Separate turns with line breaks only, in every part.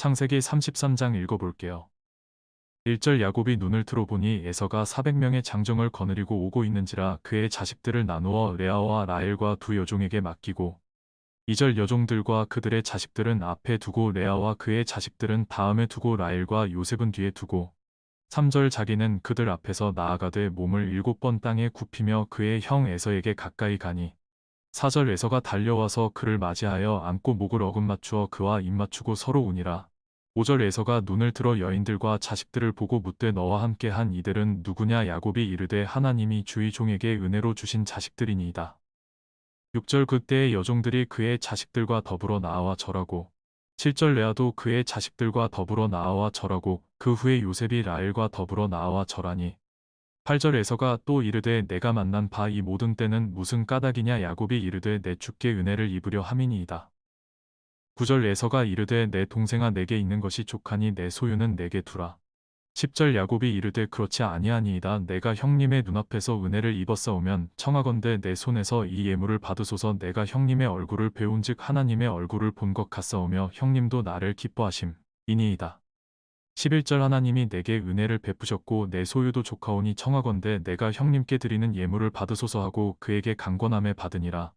창세기 33장 읽어볼게요. 1절 야곱이 눈을 들어보니 에서가 400명의 장정을 거느리고 오고 있는지라 그의 자식들을 나누어 레아와 라헬과 두 여종에게 맡기고 2절 여종들과 그들의 자식들은 앞에 두고 레아와 그의 자식들은 다음에 두고 라헬과 요셉은 뒤에 두고 3절 자기는 그들 앞에서 나아가되 몸을 일곱 번 땅에 굽히며 그의 형 에서에게 가까이 가니 4절 에서가 달려와서 그를 맞이하여 안고 목을 어금 맞추어 그와 입 맞추고 서로 우니라 5절 에서가 눈을 들어 여인들과 자식들을 보고 묻되 너와 함께 한 이들은 누구냐 야곱이 이르되 하나님이 주의 종에게 은혜로 주신 자식들이니이다. 6절 그때의 여종들이 그의 자식들과 더불어 나와 절하고 7절 레아도 그의 자식들과 더불어 나와 절하고 그 후에 요셉이 라엘과 더불어 나와 절하니 8절 에서가 또 이르되 내가 만난 바 이 모든 때는 무슨 까닭이냐 야곱이 이르되 내 주께 은혜를 입으려 함이니이다. 9절 에서가 이르되 내 동생아 내게 있는 것이 족하니 내 소유는 내게 두라. 10절 야곱이 이르되 그렇지 아니하니이다. 내가 형님의 눈앞에서 은혜를 입었사오면 청하건대 내 손에서 이 예물을 받으소서 내가 형님의 얼굴을 배운즉 하나님의 얼굴을 본 것 같사오며 형님도 나를 기뻐하심 이니이다. 11절 하나님이 내게 은혜를 베푸셨고 내 소유도 조카오니 청하건대 내가 형님께 드리는 예물을 받으소서 하고 그에게 강권함에 받으니라.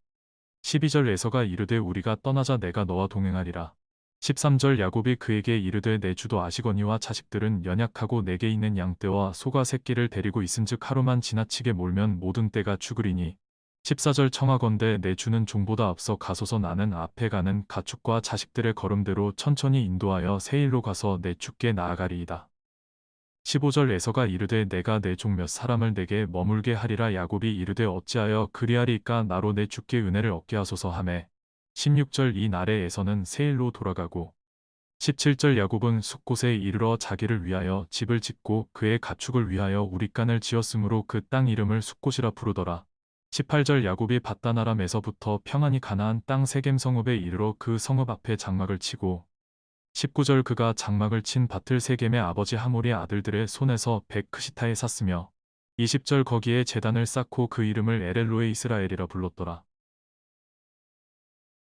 12절 에서가 이르되 우리가 떠나자 내가 너와 동행하리라. 13절 야곱이 그에게 이르되 내 주도 아시거니와 자식들은 연약하고 내게 있는 양떼와 소가 새끼를 데리고 있은즉 하루만 지나치게 몰면 모든 떼가 죽으리니 14절 청하건대 내 주는 종보다 앞서 가소서 나는 앞에 가는 가축과 자식들의 걸음대로 천천히 인도하여 세일로 가서 내 주께 나아가리이다. 15절 에서가 이르되 내가 내 종 몇 사람을 내게 머물게 하리라 야곱이 이르되 어찌하여 그리하리까 나로 내 주께 은혜를 얻게 하소서 하매 16절 이 날에 에서는 세일로 돌아가고 17절 야곱은 숲곳에 이르러 자기를 위하여 집을 짓고 그의 가축을 위하여 우리간을 지었으므로 그 땅 이름을 숲곳이라 부르더라. 18절 야곱이 바다나람에서부터 평안히 가나안 땅 세겜 성읍에 이르러 그 성읍 앞에 장막을 치고 19절 그가 장막을 친 밭을 세겜의 아버지 하몰의 아들들의 손에서 백크시타에 샀으며 20절 거기에 재단을 쌓고 그 이름을 에렐로에 이스라엘이라 불렀더라.